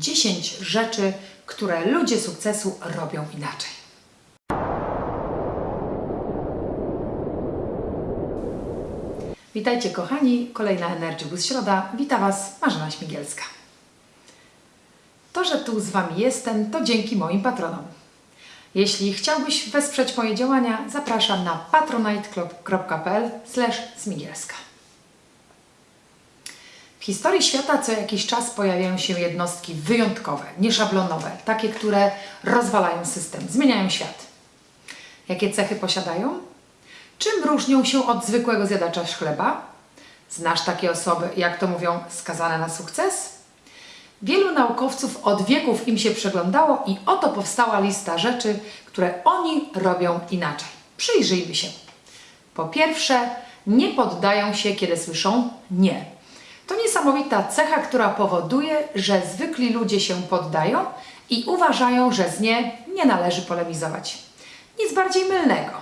10 rzeczy, które ludzie sukcesu robią inaczej. Witajcie kochani, kolejna Energy Boost Środa. Wita Was Marzena Śmigielska. To, że tu z Wami jestem, to dzięki moim patronom. Jeśli chciałbyś wesprzeć moje działania, zapraszam na patronite.pl smigielska. Historii świata co jakiś czas pojawiają się jednostki wyjątkowe, nieszablonowe, takie, które rozwalają system, zmieniają świat. Jakie cechy posiadają? Czym różnią się od zwykłego zjadacza chleba? Znasz takie osoby, jak to mówią, skazane na sukces? Wielu naukowców od wieków im się przeglądało i oto powstała lista rzeczy, które oni robią inaczej. Przyjrzyjmy się. Po pierwsze, nie poddają się, kiedy słyszą nie. To niesamowita cecha, która powoduje, że zwykli ludzie się poddają i uważają, że z nie nie należy polemizować. Nic bardziej mylnego.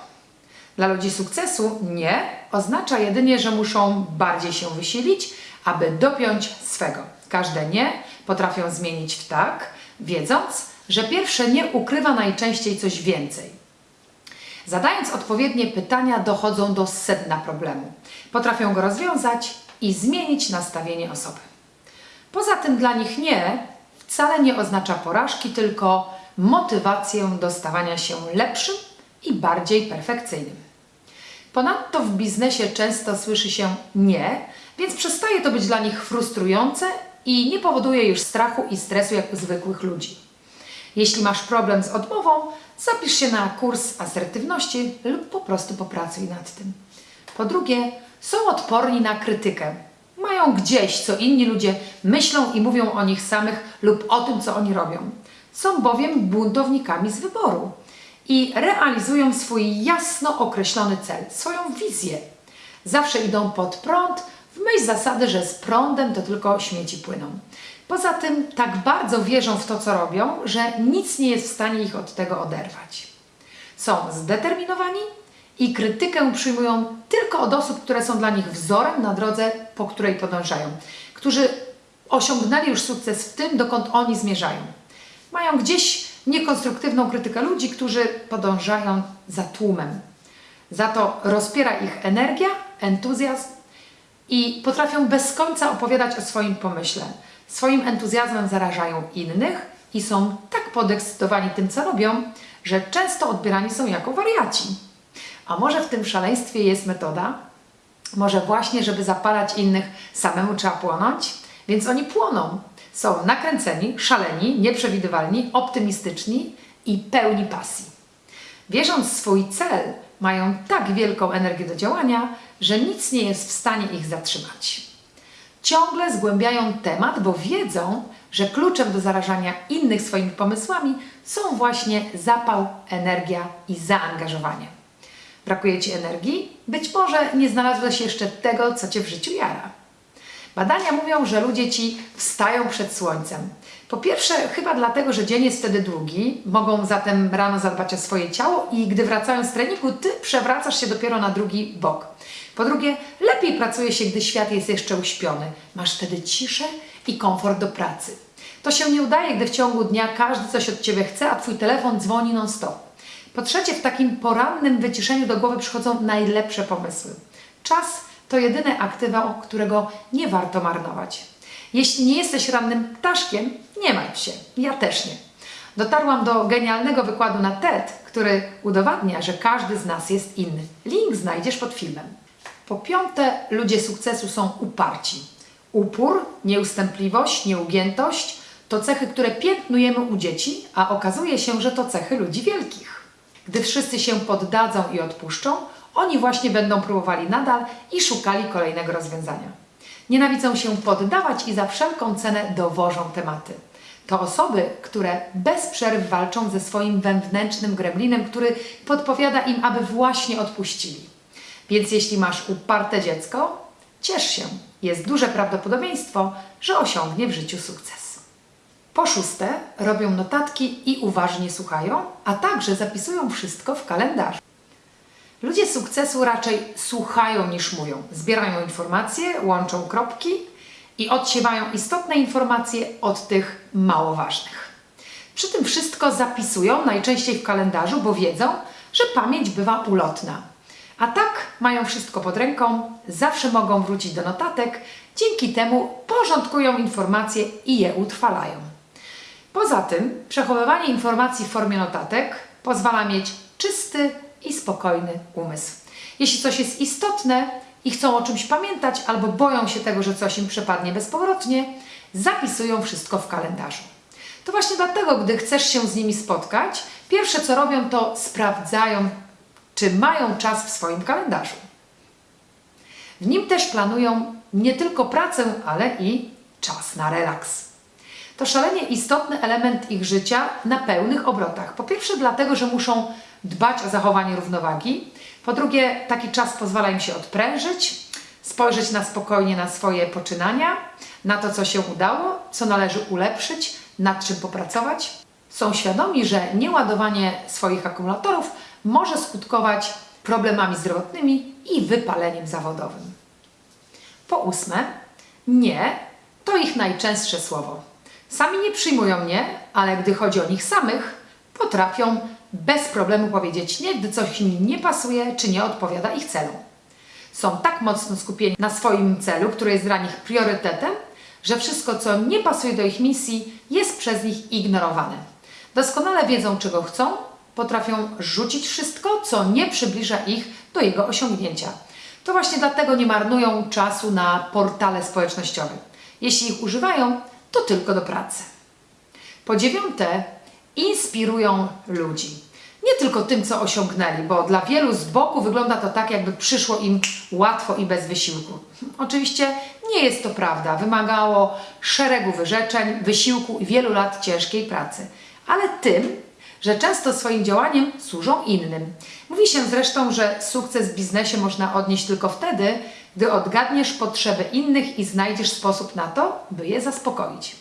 Dla ludzi sukcesu nie oznacza jedynie, że muszą bardziej się wysilić, aby dopiąć swego. Każde nie potrafią zmienić w tak, wiedząc, że pierwsze nie ukrywa najczęściej coś więcej. Zadając odpowiednie pytania, dochodzą do sedna problemu. Potrafią go rozwiązać i zmienić nastawienie osoby. Poza tym dla nich nie wcale nie oznacza porażki, tylko motywację do stawania się lepszym i bardziej perfekcyjnym. Ponadto w biznesie często słyszy się nie, więc przestaje to być dla nich frustrujące i nie powoduje już strachu i stresu jak u zwykłych ludzi. Jeśli masz problem z odmową, zapisz się na kurs asertywności lub po prostu popracuj nad tym. Po drugie, są odporni na krytykę. Mają gdzieś, co inni ludzie myślą i mówią o nich samych lub o tym, co oni robią. Są bowiem buntownikami z wyboru i realizują swój jasno określony cel, swoją wizję. Zawsze idą pod prąd, w myśl zasady, że z prądem to tylko śmieci płyną. Poza tym tak bardzo wierzą w to, co robią, że nic nie jest w stanie ich od tego oderwać. Są zdeterminowani i krytykę przyjmują tylko od osób, które są dla nich wzorem na drodze, po której podążają, którzy osiągnęli już sukces w tym, dokąd oni zmierzają. Mają gdzieś niekonstruktywną krytykę ludzi, którzy podążają za tłumem. Za to rozpiera ich energia, entuzjazm i potrafią bez końca opowiadać o swoim pomyśle. Swoim entuzjazmem zarażają innych i są tak podekscytowani tym, co robią, że często odbierani są jako wariaci. A może w tym szaleństwie jest metoda? Może właśnie, żeby zapalać innych, samemu trzeba płonąć? Więc oni płoną. Są nakręceni, szaleni, nieprzewidywalni, optymistyczni i pełni pasji. Wierząc w swój cel, mają tak wielką energię do działania, że nic nie jest w stanie ich zatrzymać. Ciągle zgłębiają temat, bo wiedzą, że kluczem do zarażania innych swoimi pomysłami są właśnie zapał, energia i zaangażowanie. Brakuje Ci energii? Być może nie znalazłeś jeszcze tego, co Cię w życiu jara. Badania mówią, że ludzie ci wstają przed słońcem. Po pierwsze, chyba dlatego, że dzień jest wtedy długi, mogą zatem rano zadbać o swoje ciało i gdy wracają z treningu, ty przewracasz się dopiero na drugi bok. Po drugie, lepiej pracuje się, gdy świat jest jeszcze uśpiony. Masz wtedy ciszę i komfort do pracy. To się nie udaje, gdy w ciągu dnia każdy coś od Ciebie chce, a Twój telefon dzwoni non-stop. Po trzecie, w takim porannym wyciszeniu do głowy przychodzą najlepsze pomysły. Czas to jedyne aktywa, którego nie warto marnować. Jeśli nie jesteś rannym ptaszkiem, nie martw się. Ja też nie. Dotarłam do genialnego wykładu na TED, który udowadnia, że każdy z nas jest inny. Link znajdziesz pod filmem. Po piąte, ludzie sukcesu są uparci. Upór, nieustępliwość, nieugiętość to cechy, które piętnujemy u dzieci, a okazuje się, że to cechy ludzi wielkich. Gdy wszyscy się poddadzą i odpuszczą, oni właśnie będą próbowali nadal i szukali kolejnego rozwiązania. Nienawidzą się poddawać i za wszelką cenę dowożą tematy. To osoby, które bez przerw walczą ze swoim wewnętrznym gremlinem, który podpowiada im, aby właśnie odpuścili. Więc jeśli masz uparte dziecko, ciesz się. Jest duże prawdopodobieństwo, że osiągnie w życiu sukces. Po szóste, robią notatki i uważnie słuchają, a także zapisują wszystko w kalendarzu. Ludzie sukcesu raczej słuchają niż mówią. Zbierają informacje, łączą kropki i odsiewają istotne informacje od tych mało ważnych. Przy tym wszystko zapisują najczęściej w kalendarzu, bo wiedzą, że pamięć bywa ulotna. A tak mają wszystko pod ręką, zawsze mogą wrócić do notatek, dzięki temu porządkują informacje i je utrwalają. Poza tym przechowywanie informacji w formie notatek pozwala mieć czysty i spokojny umysł. Jeśli coś jest istotne i chcą o czymś pamiętać albo boją się tego, że coś im przepadnie bezpowrotnie, zapisują wszystko w kalendarzu. To właśnie dlatego, gdy chcesz się z nimi spotkać, pierwsze co robią to sprawdzają, czy mają czas w swoim kalendarzu. W nim też planują nie tylko pracę, ale i czas na relaks. To szalenie istotny element ich życia na pełnych obrotach. Po pierwsze, dlatego, że muszą dbać o zachowanie równowagi. Po drugie, taki czas pozwala im się odprężyć, spojrzeć na spokojnie na swoje poczynania, na to, co się udało, co należy ulepszyć, nad czym popracować. Są świadomi, że nieładowanie swoich akumulatorów może skutkować problemami zdrowotnymi i wypaleniem zawodowym. Po ósme, nie to ich najczęstsze słowo. Sami nie przyjmują nie, ale gdy chodzi o nich samych, potrafią bez problemu powiedzieć nie, gdy coś im nie pasuje czy nie odpowiada ich celom. Są tak mocno skupieni na swoim celu, który jest dla nich priorytetem, że wszystko, co nie pasuje do ich misji, jest przez nich ignorowane. Doskonale wiedzą, czego chcą, potrafią rzucić wszystko, co nie przybliża ich do jego osiągnięcia. To właśnie dlatego nie marnują czasu na portale społecznościowe. Jeśli ich używają, to tylko do pracy. Po dziewiąte, inspirują ludzi. Nie tylko tym, co osiągnęli, bo dla wielu z boku wygląda to tak, jakby przyszło im łatwo i bez wysiłku. Oczywiście nie jest to prawda. Wymagało szeregu wyrzeczeń, wysiłku i wielu lat ciężkiej pracy. Ale tym, że często swoim działaniem służą innym. Mówi się zresztą, że sukces w biznesie można odnieść tylko wtedy, gdy odgadniesz potrzeby innych i znajdziesz sposób na to, by je zaspokoić.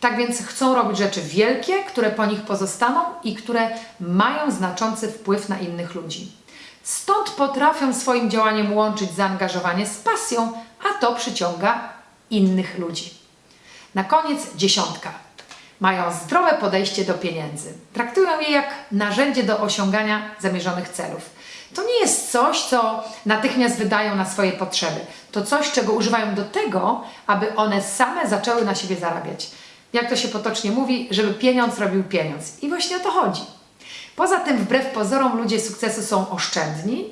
Tak więc chcą robić rzeczy wielkie, które po nich pozostaną i które mają znaczący wpływ na innych ludzi. Stąd potrafią swoim działaniem łączyć zaangażowanie z pasją, a to przyciąga innych ludzi. Na koniec dziesiątka. Mają zdrowe podejście do pieniędzy. Traktują je jak narzędzie do osiągania zamierzonych celów. To nie jest coś, co natychmiast wydają na swoje potrzeby. To coś, czego używają do tego, aby one same zaczęły na siebie zarabiać. Jak to się potocznie mówi, żeby pieniądz robił pieniądz. I właśnie o to chodzi. Poza tym, wbrew pozorom, ludzie sukcesu są oszczędni,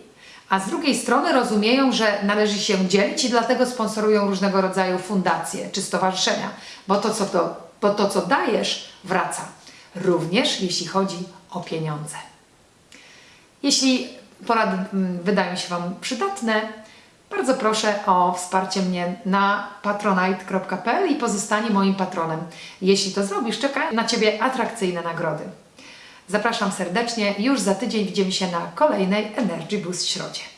a z drugiej strony rozumieją, że należy się dzielić i dlatego sponsorują różnego rodzaju fundacje czy stowarzyszenia, bo to, co, to, bo to, co dajesz, wraca. Również jeśli chodzi o pieniądze. Jeśli porady wydają się Wam przydatne, bardzo proszę o wsparcie mnie na patronite.pl i pozostanie moim patronem. Jeśli to zrobisz, czeka na Ciebie atrakcyjne nagrody. Zapraszam serdecznie. Już za tydzień widzimy się na kolejnej Energy Boost Środzie.